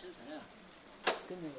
生成啊，跟那个。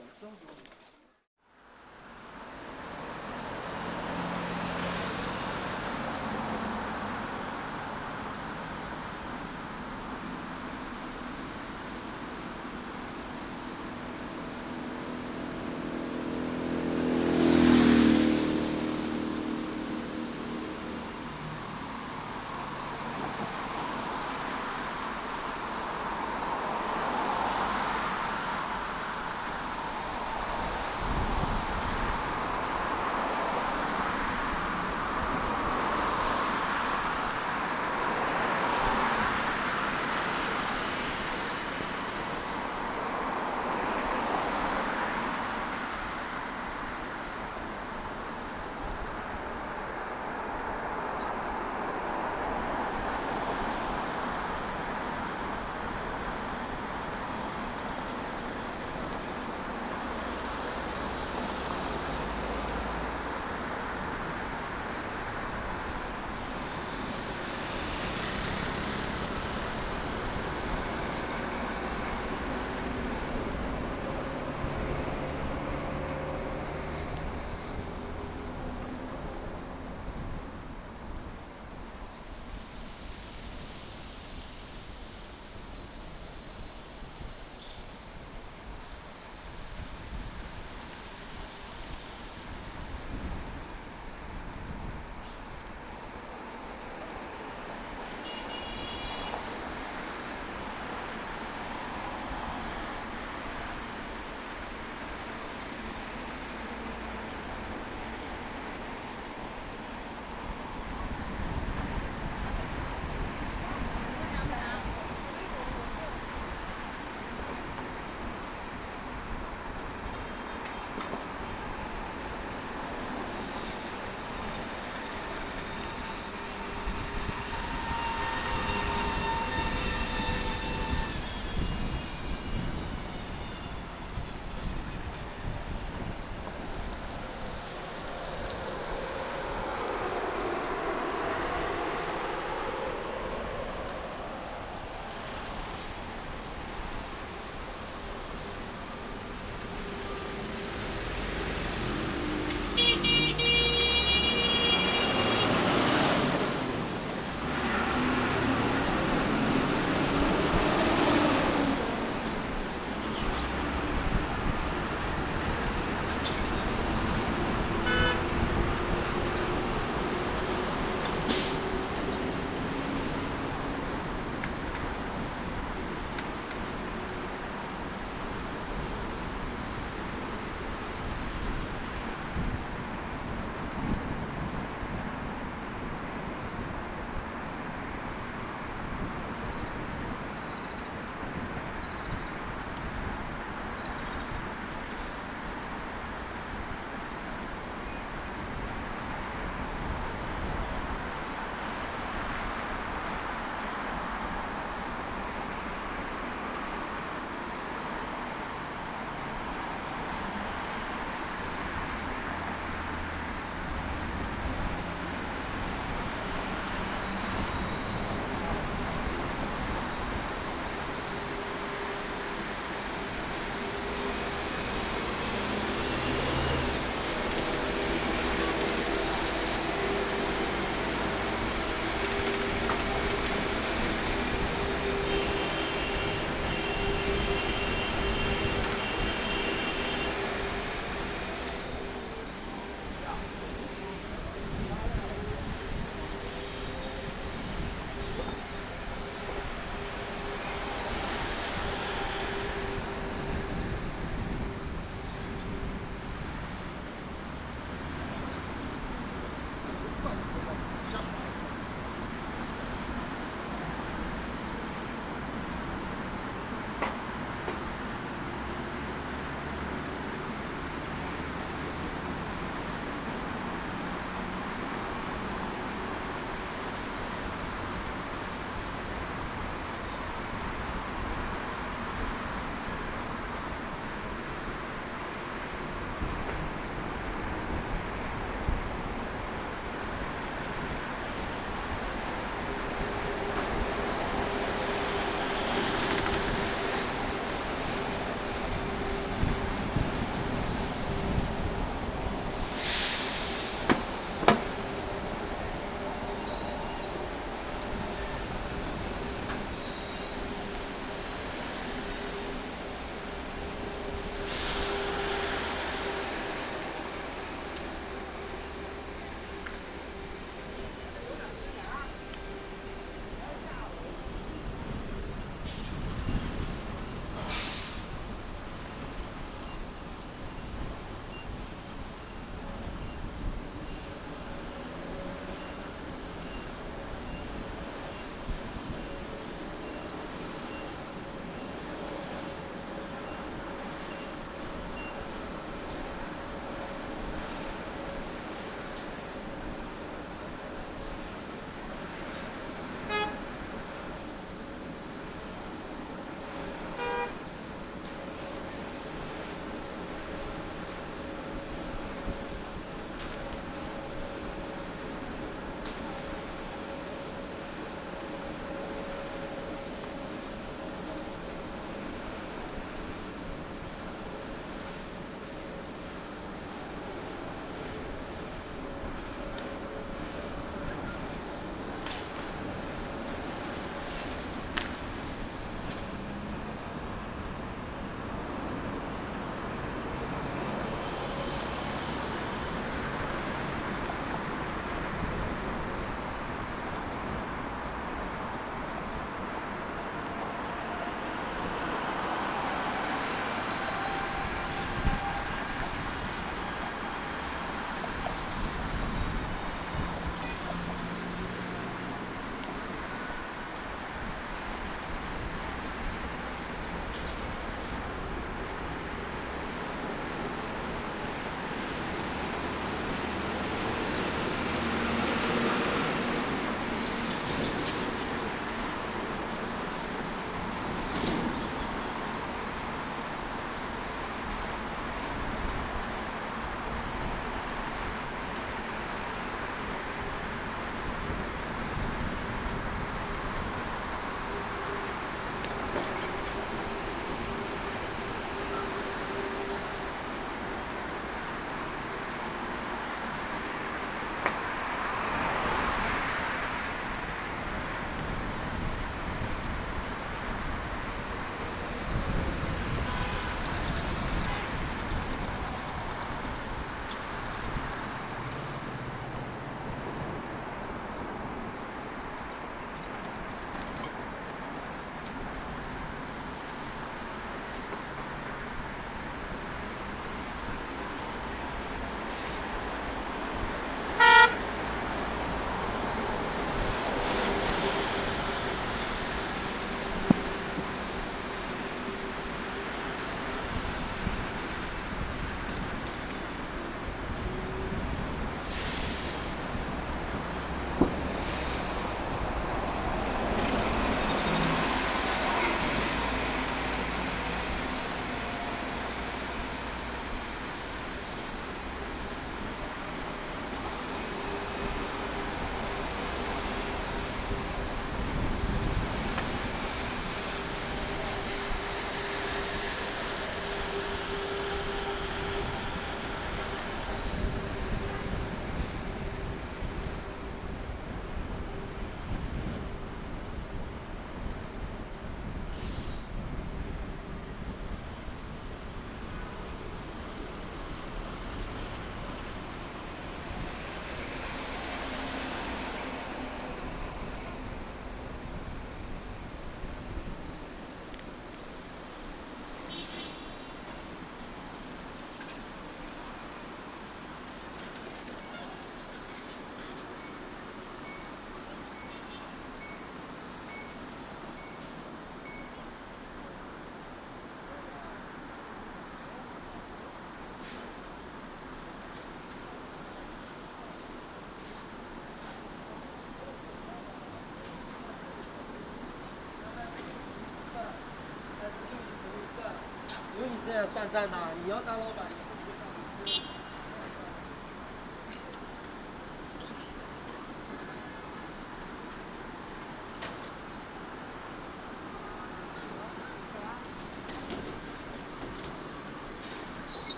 算账呢，你要当老板。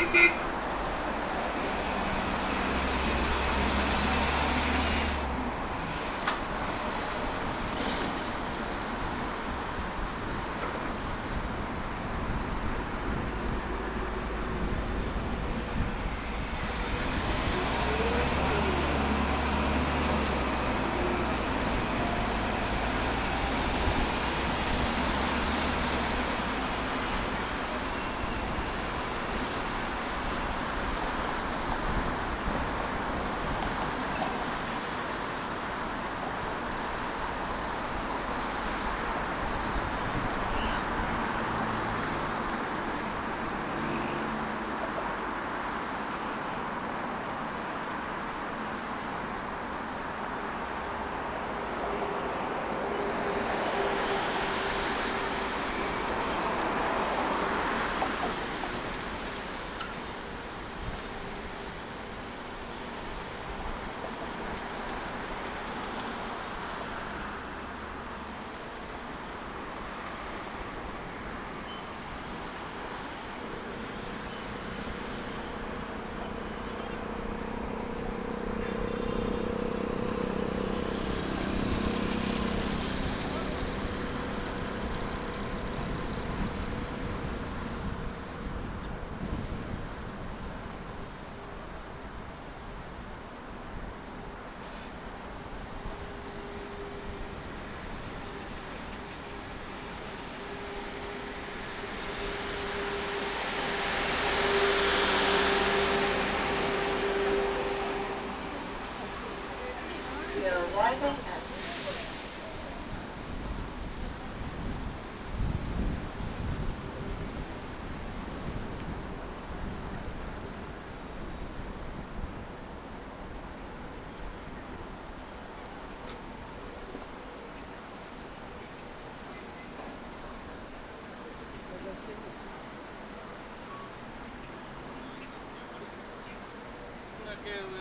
ん?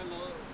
那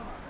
Thank.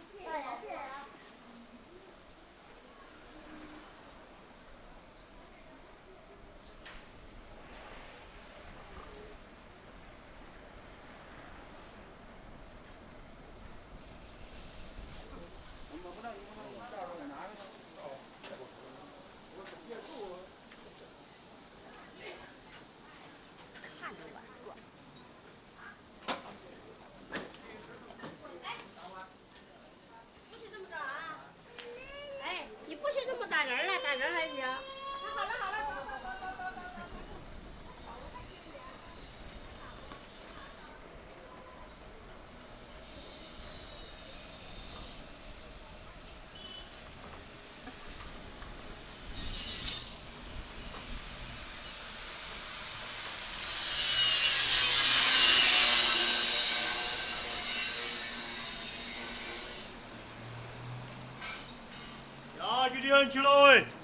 呀，一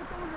Look at